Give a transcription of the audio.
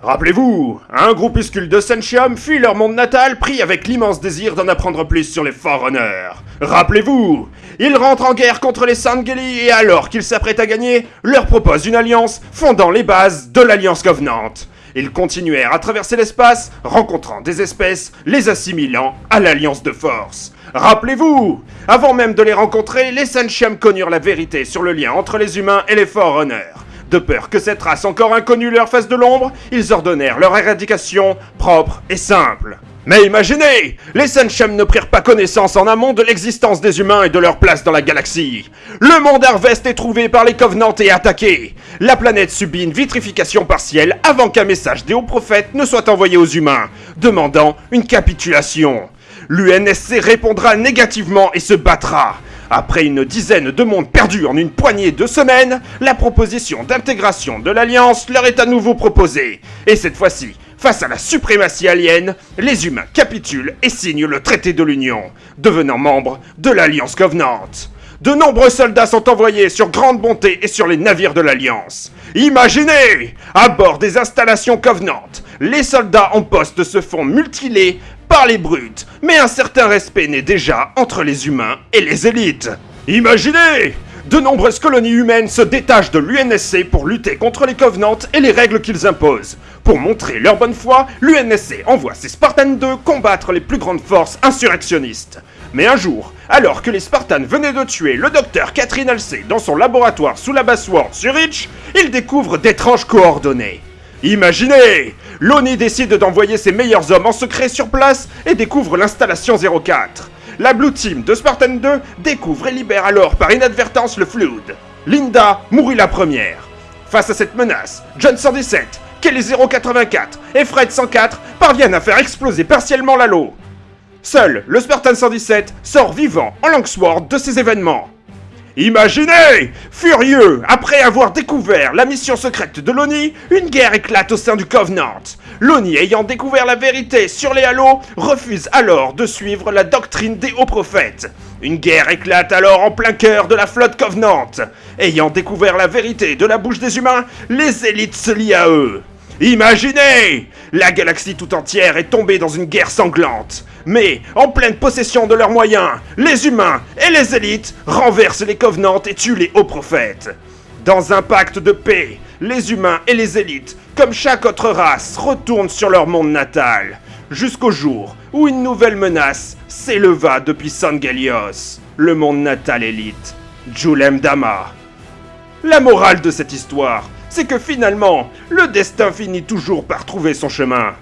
Rappelez-vous, un groupuscule de Sentium fuit leur monde natal pris avec l'immense désir d'en apprendre plus sur les Forerunners. Rappelez-vous, ils rentrent en guerre contre les Sangeli et alors qu'ils s'apprêtent à gagner, leur proposent une alliance fondant les bases de l'Alliance Covenant. Ils continuèrent à traverser l'espace, rencontrant des espèces, les assimilant à l'Alliance de Force. Rappelez-vous, avant même de les rencontrer, les Sentium connurent la vérité sur le lien entre les humains et les Forerunners. De peur que cette race encore inconnue leur fasse de l'ombre, ils ordonnèrent leur éradication propre et simple. Mais imaginez Les Senshem ne prirent pas connaissance en amont de l'existence des humains et de leur place dans la galaxie. Le monde Harvest est trouvé par les Covenants et attaqué. La planète subit une vitrification partielle avant qu'un message des hauts prophètes ne soit envoyé aux humains, demandant une capitulation. L'UNSC répondra négativement et se battra. Après une dizaine de mondes perdus en une poignée de semaines, la proposition d'intégration de l'Alliance leur est à nouveau proposée. Et cette fois-ci, face à la suprématie alien, les humains capitulent et signent le traité de l'Union, devenant membres de l'Alliance Covenant. De nombreux soldats sont envoyés sur Grande Bonté et sur les navires de l'Alliance. Imaginez À bord des installations Covenant, les soldats en poste se font mutiler par les brutes, mais un certain respect naît déjà entre les humains et les élites. Imaginez De nombreuses colonies humaines se détachent de l'UNSC pour lutter contre les Covenants et les règles qu'ils imposent. Pour montrer leur bonne foi, l'UNSC envoie ses Spartans 2 combattre les plus grandes forces insurrectionnistes. Mais un jour, alors que les Spartans venaient de tuer le docteur Catherine Halsey dans son laboratoire sous la Bassword sur Reach, ils découvrent d'étranges coordonnées. Imaginez L'ONI décide d'envoyer ses meilleurs hommes en secret sur place et découvre l'installation 04. La Blue Team de Spartan 2 découvre et libère alors par inadvertance le Flood. Linda mourut la première. Face à cette menace, John 117, Kelly 084 et Fred 104 parviennent à faire exploser partiellement l'halo. Seul le Spartan 117 sort vivant en Longsword de ces événements. Imaginez Furieux, après avoir découvert la mission secrète de l'ONI, une guerre éclate au sein du Covenant. L'ONI, ayant découvert la vérité sur les halos, refuse alors de suivre la doctrine des hauts prophètes. Une guerre éclate alors en plein cœur de la flotte Covenant. Ayant découvert la vérité de la bouche des humains, les élites se lient à eux. Imaginez La galaxie tout entière est tombée dans une guerre sanglante. Mais, en pleine possession de leurs moyens, les humains et les élites renversent les Covenants et tuent les hauts prophètes. Dans un pacte de paix, les humains et les élites, comme chaque autre race, retournent sur leur monde natal. Jusqu'au jour où une nouvelle menace s'éleva depuis Sangelios, le monde natal élite, Julem Dama. La morale de cette histoire, c'est que finalement, le destin finit toujours par trouver son chemin.